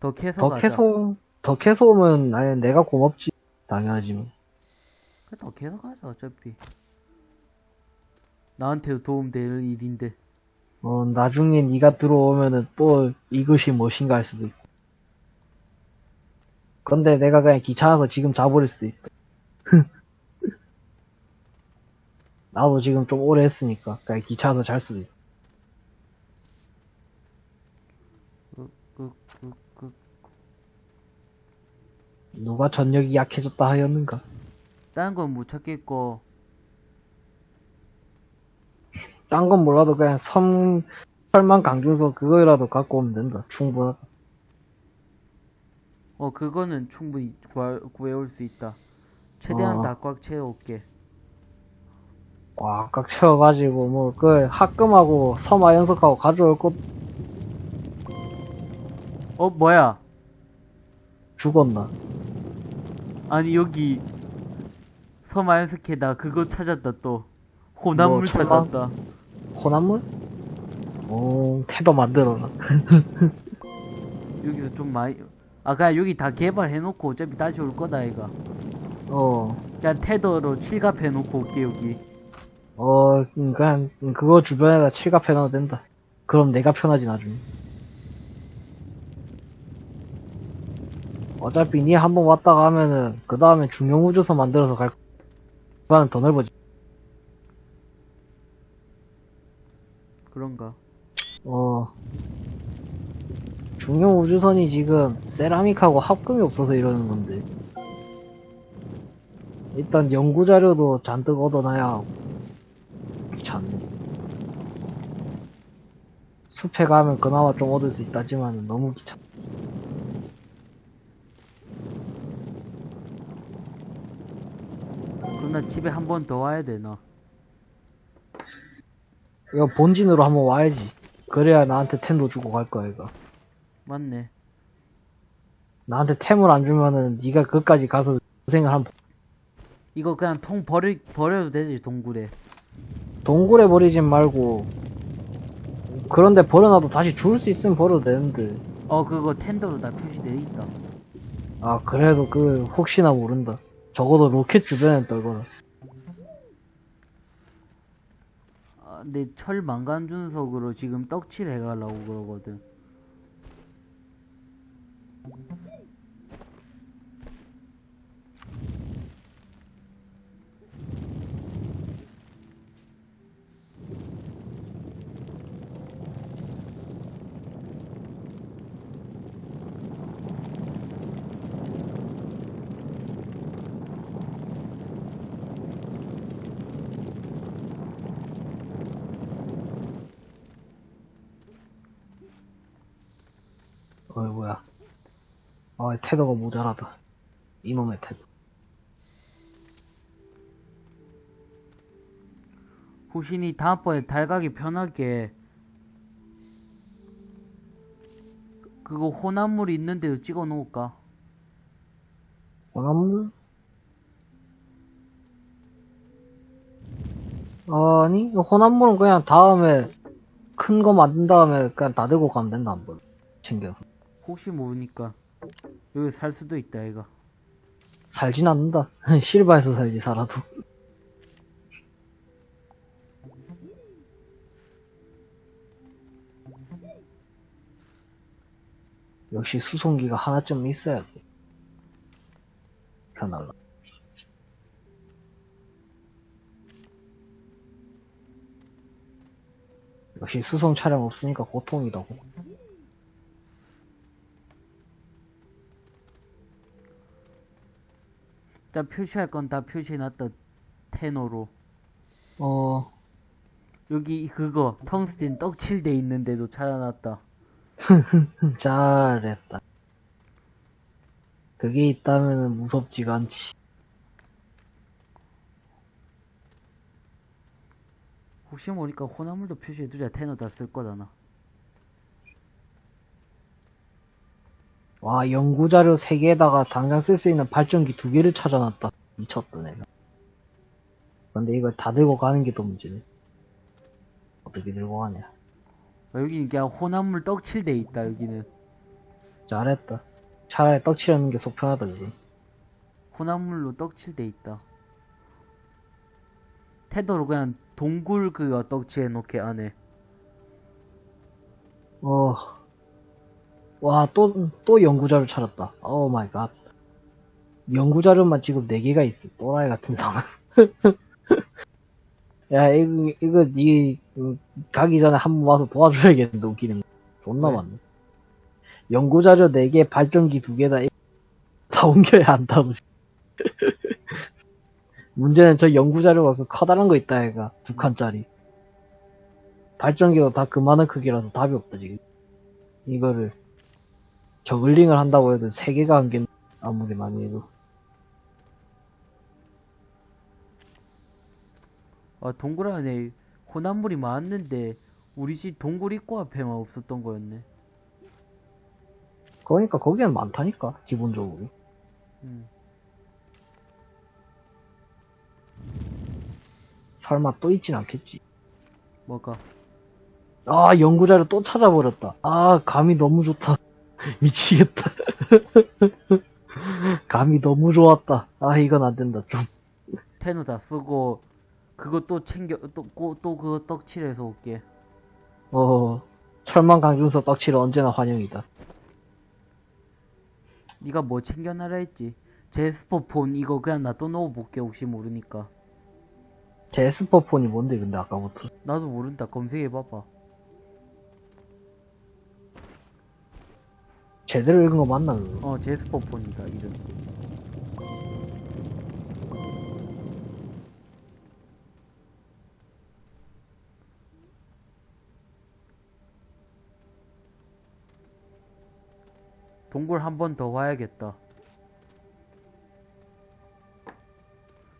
더 캐서 더 가자. 캐소, 더 캐소 오면, 아니, 내가 고맙지. 당연하지, 뭐. 캐서 가자, 어차피. 나한테도 도움될 일인데. 어, 나중에 네가 들어오면은 또 이것이 무엇인가 할 수도 있고. 근데 내가 그냥 귀찮아서 지금 자버릴 수도 있다. 나도 지금 좀 오래 했으니까 그냥 귀찮아서 잘 수도 있다. 그, 그, 그, 누가 전력이 약해졌다 하였는가? 다른 건못 찾겠고, 딴 건 몰라도 그냥 섬, 설만 강준서 그거라도 갖고 오면 된다. 충분하다. 어, 그거는 충분히 구할, 구해올 수 있다. 최대한 어. 다꽉 채워올게. 와, 꽉 채워가지고, 뭐, 그, 합금하고, 섬아 연석하고 가져올 것 어, 뭐야? 죽었나? 아니, 여기, 서마연스케다 그거 찾았다, 또. 호남물 뭐? 찾았다. 호남물? 오, 태도 만들어라. 여기서 좀 많이, 아, 그냥 여기 다 개발해놓고 어차피 다시 올 거다, 이가. 어, 그냥 테더로 칠갑해놓고 올게, 여기. 어, 음, 그냥, 음, 그거 주변에다 칠갑해놔도 된다. 그럼 내가 편하지, 나중에. 어차피 니 한 번 왔다가 하면은, 그 다음에 중용우주선 만들어서 갈, 그거는 더 넓어지. 그런가. 어. 중용우주선이 지금, 세라믹하고 합금이 없어서 이러는 건데. 일단 연구 자료도 잔뜩 얻어놔야 하고. 귀찮네. 숲에 가면 그나마 좀 얻을 수 있다지만 너무 귀찮. 그럼 나 집에 한 번 더 와야 되나? 이거 본진으로 한번 와야지. 그래야 나한테 템도 주고 갈 거야, 이거. 맞네. 나한테 템을 안 주면은 네가 그까지 가서 고생을 한 이거 그냥 통 버리, 버려도 되지, 동굴에. 동굴에 버리진 말고 그런데 버려놔도 다시 줄 수 있으면 버려도 되는데 어, 그거 텐더로 다 표시돼 있다. 아 그래도 그 혹시나 모른다 적어도 로켓 주변에 떨거나 아, 내철 망간 준석으로 지금 떡칠 해 가려고 그러거든. 어이 뭐야 아 테더가 모자라다. 이놈의 테더 후신이 다음번에 달 가기 편하게. 그- 그거 호남물 있는 데도 찍어 놓을까? 호남물? 아니 호남물은 그냥 다음에 큰 거 만든 다음에 그냥 다 들고 가면 된다 한번. 챙겨서. 혹시 모르니까 여기 살 수도 있다 얘가 살진 않는다. 실바에서 살지 살아도. 역시 수송기가 하나쯤 있어야 돼 편할라. 역시 수송 차량 없으니까 고통이다고 일단 표시할 건 다 표시해놨다 테너로. 어. 여기 그거 텅스틴 떡칠 돼 있는데도 찾아놨다. 잘했다. 그게 있다면 무섭지가 않지. 혹시 모르니까 호남물도 표시해두자. 테너 다 쓸 거잖아 와, 연구자료 3개에다가 당장 쓸 수 있는 발전기 2개를 찾아놨다. 미쳤다, 내가. 근데 이걸 다 들고 가는 게더 문제네. 어떻게 들고 가냐. 아, 여기는 그냥 호남물 떡칠 돼 있다 여기는 잘했다. 차라리 떡칠하는 게 속 편하다, 그거. 혼합물로 떡칠 돼 있다. tether로 그냥 동굴 그거 떡칠해 놓게 안에. 어. 와, 또, 또 연구자료 찾았다. Oh my god. 연구자료만 지금 4개가 있어. 또라이 같은 상황. 야, 이거, 이거, 니, 그, 가기 전에 한 번 와서 도와줘야겠는데, 웃기는 거. 존나 왜? 많네. 연구자료 4개, 발전기 2개다. 다 옮겨야 한다고. 문제는 저 연구자료가 그 커다란 거 있다, 얘가. 두 칸짜리. 발전기가 다 그만한 크기라서 답이 없다, 지금. 이거를, 저글링을 한다고 해도 3개가 안 겠, 아무리 많이 해도. 아, 동굴 안에 혼합물이 많았는데 우리 집 동굴 입구 앞에만 없었던 거였네. 그러니까 거기는 많다니까, 기본적으로. 음. 설마 또 있진 않겠지. 뭐가? 아, 연구자료 또 찾아버렸다. 아, 감이 너무 좋다. 미치겠다. 감이 너무 좋았다. 아, 이건 안 된다, 좀. 테누 다 쓰고 그거 또 챙겨 또또 그거 떡칠해서 올게. 어, 철망 강준서 떡칠은 언제나 환영이다. 네가 뭐 챙겨나라 했지? 제스퍼 폰 이거 그냥 놔둬 놓아볼게 혹시 모르니까. 제스퍼 폰이 뭔데, 근데 아까부터. 나도 모른다. 검색해봐봐. 제대로 읽은 거 맞나, 그거? 어, 제스퍼폰이다, 이름. 동굴 한 번 더 와야겠다.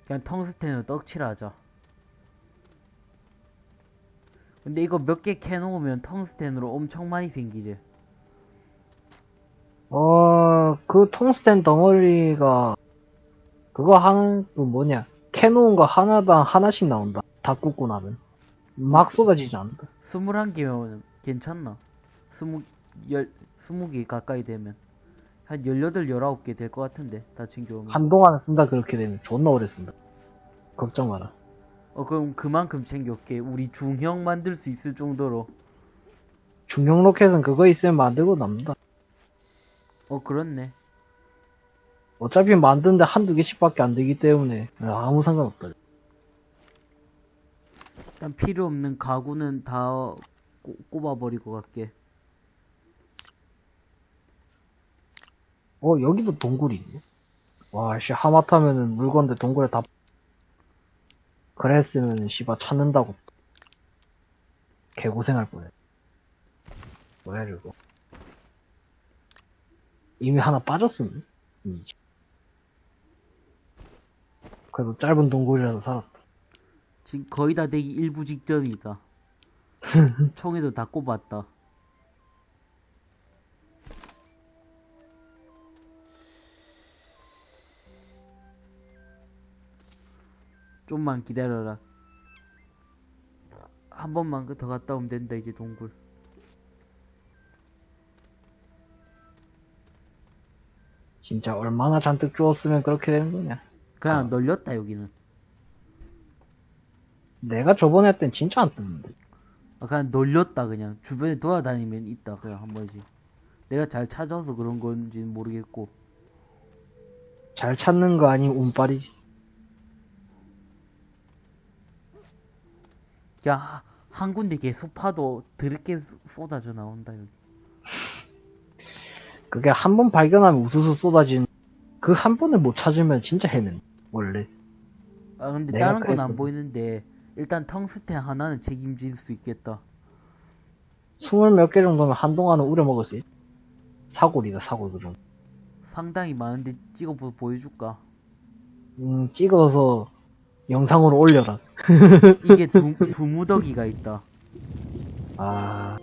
그냥 텅스텐으로 떡칠하자. 근데 이거 몇 개 캐놓으면 텅스텐으로 엄청 많이 생기지. 그 통스텐 덩어리가, 그거 한, 그 뭐냐, 캐놓은 거 하나당 하나씩 나온다. 다 굽고 나면. 막 쏟아지지 않는다. 스물한 개면 괜찮나? 스무, 열, 스무 개 가까이 되면. 한 열여덟, 열아홉 개될 것 같은데, 다 챙겨오면. 한동안 쓴다, 그렇게 되면. 존나 오래 쓴다. 걱정 마라. 어, 그럼 그만큼 챙겨올게. 우리 중형 만들 수 있을 정도로. 중형 로켓은 그거 있으면 만들고 남는다. 어, 그렇네. 어차피 만드는데 한두 개씩밖에 안 되기 때문에 아무 상관없다. 일단 필요 없는 가구는 다 꼬, 꼽아버리고 갈게. 어, 여기도 동굴이 있네. 와, 씨, 하마터면은 물건들 동굴에 다, 그랬으면, 씨발, 찾는다고. 개고생할 뻔해. 뭐야, 이거. 이미 하나 빠졌었네. 음. 그래도 짧은 동굴이라서 살았다. 지금 거의 다 되기 일부 직전이다. 총에도 다 꼽았다. 좀만 기다려라. 한 번만 더 갔다 오면 된다, 이제 동굴. 진짜 얼마나 잔뜩 주웠으면 그렇게 되는 거냐. 그냥 아. 널렸다, 여기는. 내가 저번에 할땐 진짜 안 떴는데. 아, 그냥 널렸다, 그냥. 주변에 돌아다니면 있다, 그냥 한 번씩. 내가 잘 찾아서 그런 건지는 모르겠고. 잘 찾는 거 아니면 운빨이지. 야, 하- 한 군데 계속 파도 드럽게 쏟아져 나온다, 여기. 그게 한 번 발견하면 우수수 쏟아지는 그 한 번을 못 찾으면 진짜 해는 원래 아, 근데 다른 건 안. 보이는데, 일단 텅스텐 하나는 책임질 수 있겠다. 스물 몇 개 정도면 한동안은 우려먹을 수 있. 사골이다 사골 그 정도. 상당히 많은데 찍어 보, 보여줄까? 음 찍어서 영상으로 올려라. 이게 두, 두 무더기가 있다. 아.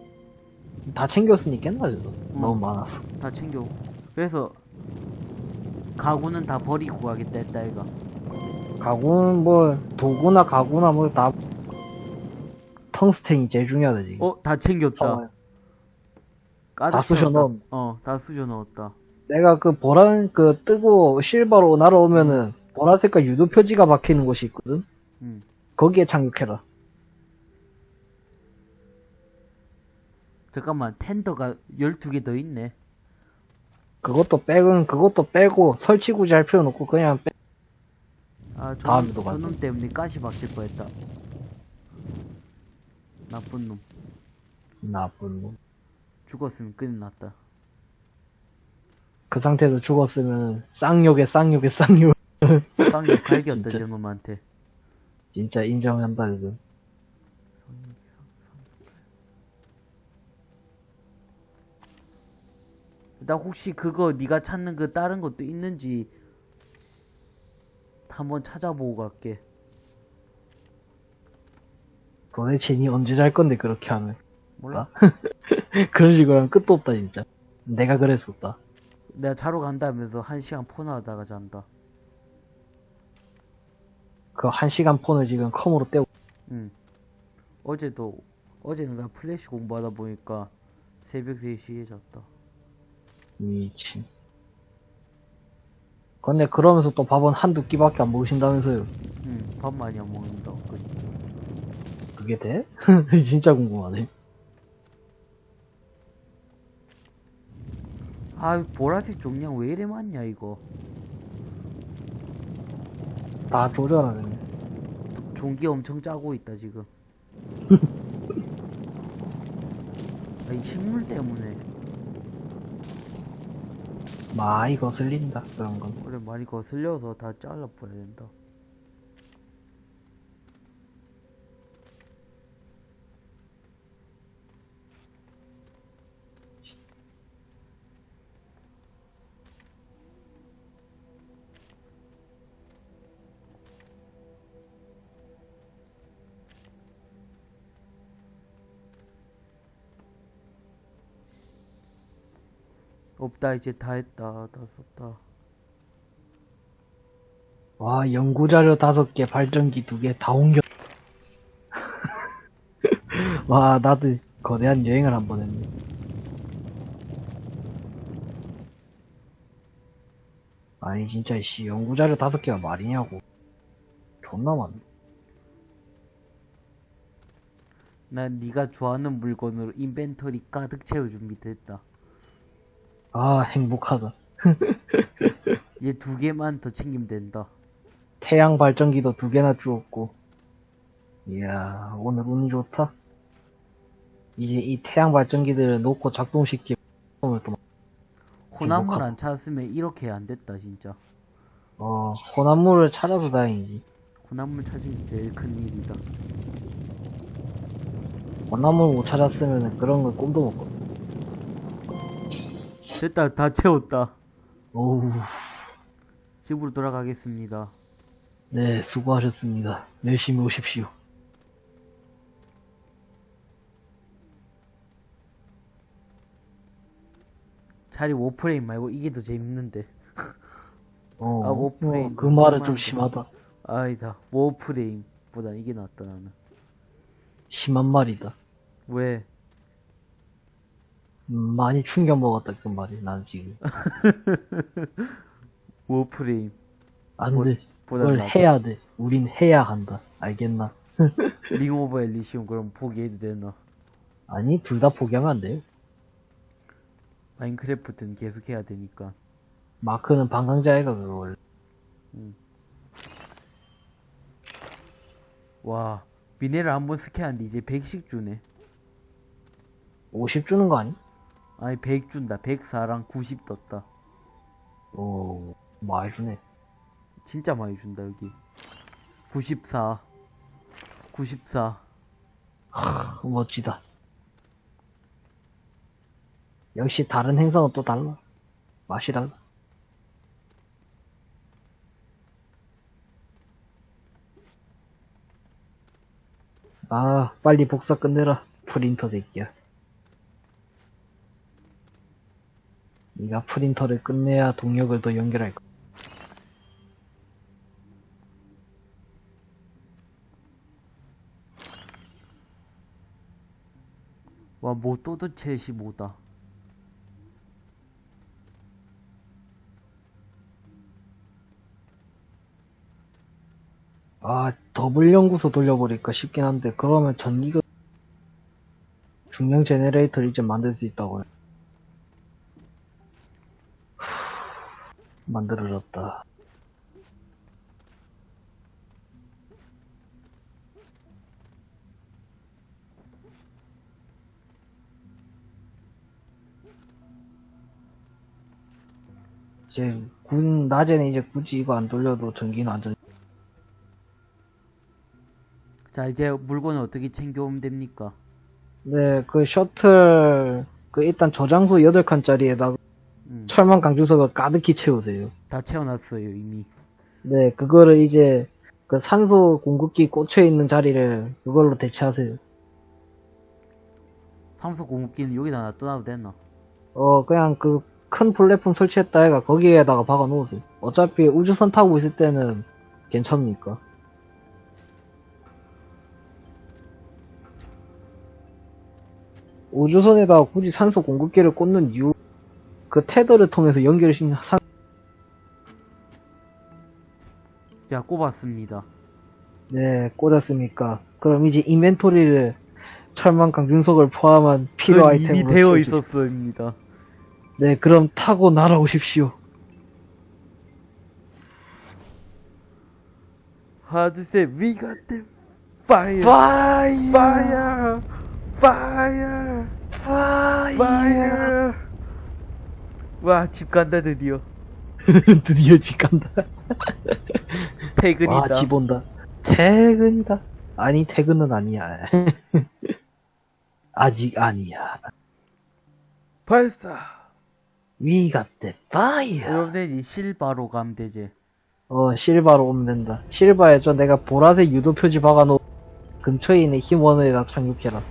다 챙겼으니 깼나 저도. 너무 많아서. 다 챙겨. 그래서, 가구는 다 버리고 가겠다 했다, 이가. 가구는 뭐 도구나 가구나 뭐 다 텅스텐이 제일 중요하다 지금. 어, 다 챙겼다. 어, 다 쑤셔 채웠다. 넣은. 어, 다 쑤셔 넣었다. 내가 그 보라, 그 뜨고 실버로 날아오면은 보라색깔 유도 표지가 박히는 곳이 있거든? 음. 거기에 착륙해라. 잠깐만, 텐더가 12개 더 있네. 그것도 빼은 그것도 빼고 설치 굳이 할 필요는 없고 그냥 빼. 아, 저놈. 저놈 때문에 가시 박힐 뻔했다. 나쁜 놈. 나쁜 놈. 죽었으면 큰일 났다. 그 상태에서 죽었으면 쌍욕에 쌍욕에 쌍욕. 쌍욕 갈겼다. 저놈한테. 진짜 인정한다 그거. 나 혹시 그거 네가 찾는 그 다른 것도 있는지 한번 찾아보고 갈게. 도대체 니 언제 잘 건데 그렇게 하면. 몰라? 그런 식으로 하면 끝도 없다 진짜. 내가 그랬었다. 내가 자러 간다면서 한 시간 폰하다가 잔다. 그 한 시간 폰을 지금 컴으로 떼고. 응. 어제도 어제는 나 플래시 공부하다 보니까 새벽 3시에 잤다. 미친. 근데 그러면서 또 밥은 한두 끼밖에 안 먹으신다면서요. 응. 밥 많이 안 먹는다. 그 그게 돼? 진짜 궁금하네. 아 보라색 종량 왜 이래 많냐 이거. 다 조절하네. 종기 엄청 짜고 있다 지금. 아, 이 식물 때문에 많이 거슬린다 그런 건. 그래 많이 거슬려서 다 잘라버려야 된다. 없다 이제 다 했다 다 썼다. 와 연구자료 다섯 개, 발전기 두 개 다 옮겨. 와 나도 거대한 여행을 한 번 했네. 아니 진짜 씨 연구자료 다섯 개가 말이냐고. 존나 많네. 난 네가 좋아하는 물건으로 인벤토리 가득 채울 준비 됐다. 아 행복하다. 이제 두 개만 더 챙기면 된다. 태양 발전기도 두 개나 주었고. 이야, 오늘 운이 좋다. 이제 이 태양 발전기들을 놓고 작동시키고, 호남물. 안 찾았으면 이렇게 안 됐다 진짜. 어, 혼합물을 찾아서 다행이지. 호남물 찾은 게 제일 큰 일이다. 혼합물 못 찾았으면 그런 건 꿈도 못 꿔. 됐다 다 채웠다. 오우, 집으로 돌아가겠습니다. 네, 수고하셨습니다. 열심히 오십시오. 차라리 워프레임 말고 이게 더 재밌는데. 어, 아, 워프레임. 어, 그 말은 좀. 심하다. 아니다. 워프레임보다 이게 낫다 나는. 심한 말이다. 왜? 음, 많이 충격 먹었다, 그 말이, 난 지금. 워프레임 안 뭐- 돼. 그걸. 해야 돼. 우린 해야 한다. 알겠나? 링 오브 엘리시움 그럼 포기해도 되나? 아니, 둘 다 포기하면 안 돼요. 마인크래프트는 계속 해야 되니까. 마크는 방강자애가 그거 원래. 와 미네랄 한 번 스캔하는데 이제 100씩 주네. 50 주는 거 아니? 아니 100 준다. 104랑 90 떴다. 오, 많이 주네. 진짜 많이 준다 여기. 94. 94. 하, 멋지다. 역시 다른 행성은 또 달라. 맛이 달라. 아, 빨리 복사 끝내라. 프린터 새끼야. 네가 프린터를 끝내야 동력을 더 연결할 거. 와, 뭐 도대체 시 뭐다. 아, 더블 연구소 돌려버릴까 싶긴 한데 그러면 전기가 중량 제네레이터를 이제 만들 수 있다고요. 만들어졌다. 이제, 군, 낮에는 이제 굳이 이거 안 돌려도 전기는 안 전, 자, 이제 물건을 어떻게 챙겨오면 됩니까? 네, 그 셔틀, 그 일단 저장소 8칸짜리에다가 음, 철망 강주석을 가득히 채우세요. 다 채워놨어요, 이미. 네, 그거를 이제 그 산소 공급기 꽂혀 있는 자리를 그걸로 대체하세요. 삼소 공급기는 여기다 놔둬놔도 되나? 어, 그냥 그 큰 플랫폼 설치했다 해가 거기에다가 박아 놓으세요. 어차피 우주선 타고 있을 때는 괜찮으니까. 우주선에다가 굳이 산소 공급기를 꽂는 이유, 그 테더를 통해서 연결시킨 산, 자, 꼽았습니다. 네, 꽂았으니까. 그럼 이제 인벤토리를 철망간중석을 포함한 필요 아이템으로 이미 되어 있었습니다. 네, 그럼 타고 날아오십시오. 하나, 둘, 셋, we got them! fire! fire! fire! fire! fire! fire! 와, 집 간다, 드디어. 드디어 집 간다. 퇴근이다. 와, 집 온다. 퇴근이다. 아니, 퇴근은 아니야. 아직 아니야. 발사! We got the fire. 여러분들 이 실바로 가면 되지. 어, 실바로 오면 된다. 실바에 저 내가 보라색 유도 표지 박아놓은 근처에 있는 힘원에다 착륙해라.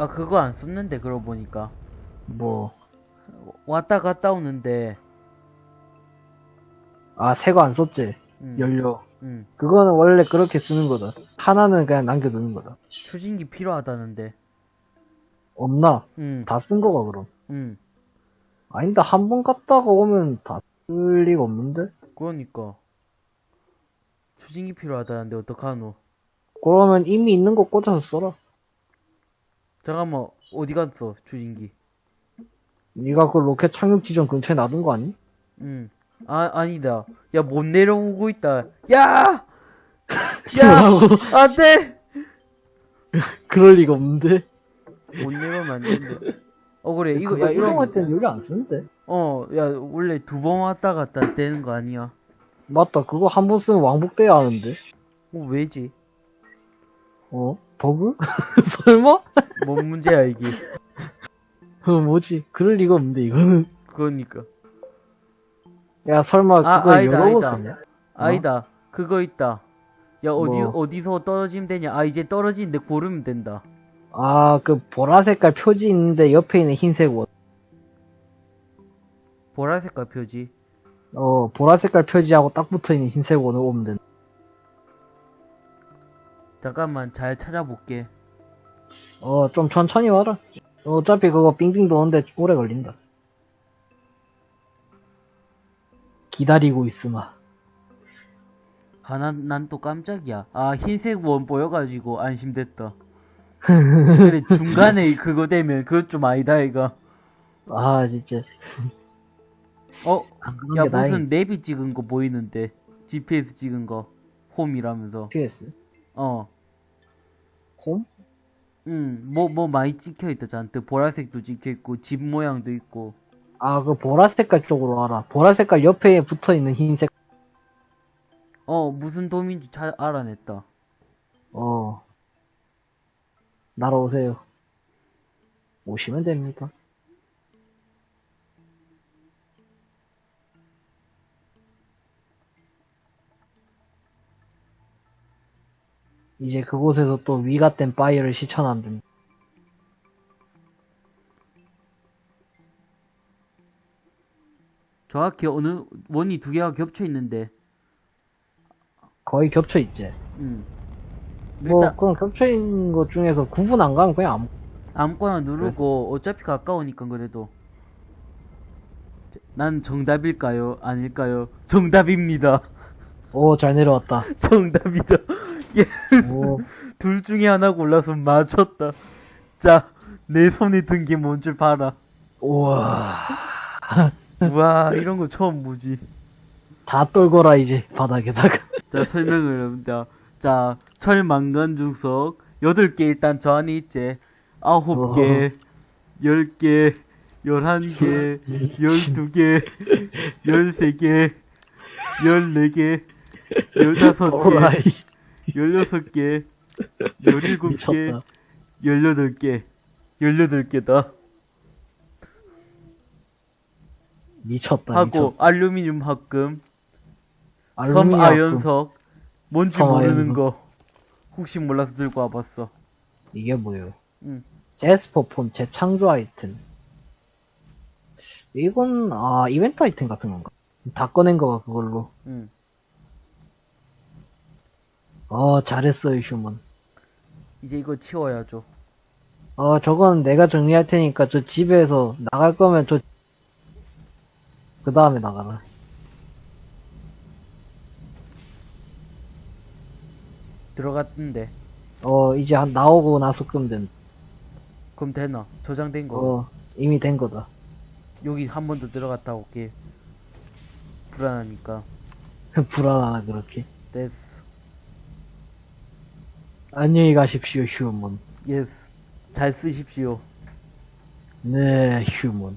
아, 그거 안 썼는데, 그러고 보니까. 뭐, 왔다 갔다 오는데, 아, 새거 안 썼지? 음, 연료. 음, 그거는 원래 그렇게 쓰는 거다. 하나는 그냥 남겨두는 거다. 추진기 필요하다는데. 없나? 음, 다쓴 거가 그럼. 음, 아닌데 한 번 갔다가 오면 다 쓸 리가 없는데? 그러니까. 추진기 필요하다는데, 어떡하노? 그러면 이미 있는 거 꽂아서 써라. 잠깐만, 어디 갔어, 추진기? 네가 그 로켓 착륙 지점 근처에 놔둔 거 아니? 음, 아, 아니다. 야, 못 내려오고 있다. 야! 야! 안 돼! 그럴 리가 없는데? 못 내려오면 안 되는데. 어, 그래, 이거, 야, 이런 거. 때는 연료 안 쓰는데? 어, 야, 원래 두 번 왔다 갔다 되는 거 아니야? 맞다. 그거 한 번 쓰면 왕복돼야 하는데? 어, 왜지? 어? 버그? 설마? 뭔 문제야, 이게. 어, 뭐지? 그럴 리가 없는데, 이거는. 그러니까. 야, 설마 아, 그거 아니다, 여러 번 아니다. 그거 있다. 야, 어디, 뭐? 어디서 떨어지면 되냐? 아, 이제 떨어지는데 고르면 된다. 아, 그 보라 색깔 표지 있는데 옆에 있는 흰색 원. 보라색깔 표지. 어, 보라 색깔 표지하고 딱 붙어 있는 흰색 원을 오면 된다. 잠깐만, 잘 찾아볼게. 어, 좀 천천히 와라. 어차피 그거 빙빙 도는데 오래 걸린다. 기다리고 있으마. 아, 난, 난 또 깜짝이야. 아, 흰색 원 보여가지고 안심됐다. 그래, 중간에 그거 되면 그것 좀 아니다, 이거. 아, 진짜. 어, 야, 게 무슨 다행이다. 내비 찍은 거 보이는데. GPS 찍은 거. 홈이라면서. PS? 어. 홈? 응, 뭐, 뭐 많이 찍혀있다, 잔뜩. 보라색도 찍혀있고, 집 모양도 있고. 아, 그 보라 색깔 쪽으로 와라. 보라 색깔 옆에 붙어 있는 흰색. 어, 무슨 도민지 잘 알아냈다. 어. 날아오세요. 오시면 됩니다. 이제 그곳에서 또 we got them fire를 시전하면 됩니다. 정확히 어느, 원이 두 개가 겹쳐 있는데. 거의 겹쳐 있지. 응. 뭐 일단, 그럼 겹쳐 있는 것 중에서 구분 안 가면 그냥 아무 아무거나 누르고, 어차피 가까우니까 그래도. 난 정답일까요? 아닐까요? 정답입니다. 오, 잘 내려왔다. 정답이다. 예, 오, 둘 중에 하나 골라서 맞췄다. 자, 내 손에 든 게 뭔 줄 봐라. 우와. 우와, 이런 거 처음 보지. 다 떨거라, 이제, 바닥에다가. 자, 설명을 합니다. 자, 철망간 중석, 8개 일단 저 안에 있지. 9개, 10개, 11개, 12개, 13개, 14개, 15개, 오라이. 16개, 17개, 미쳤다. 18개, 18개다. 미쳤다, 하고, 미쳤다. 알루미늄 합금, 알루미늄 섬아연석, 뭔지 섬 모르는 아연석. 거. 혹시 몰라서 들고 와봤어. 이게 뭐예요? 응. 제스퍼 폰 재창조 아이템. 이건, 아, 이벤트 아이템 같은 건가? 다 꺼낸 거가 그걸로. 응. 어, 잘했어요, 휴먼. 이제 이거 치워야죠. 어, 저건 내가 정리할 테니까 저 집에서 나갈 거면 저, 그 다음에 나가라. 들어갔는데. 어, 이제 한 나오고 나서 끄면 된. 그럼 되나? 저장된 거. 어, 이미 된 거다. 여기 한 번 더 들어갔다 올게. 불안하니까. 불안하나, 그렇게. 됐어. 안녕히 가십시오, 휴먼. 예스. 잘 쓰십시오. 네, 휴먼.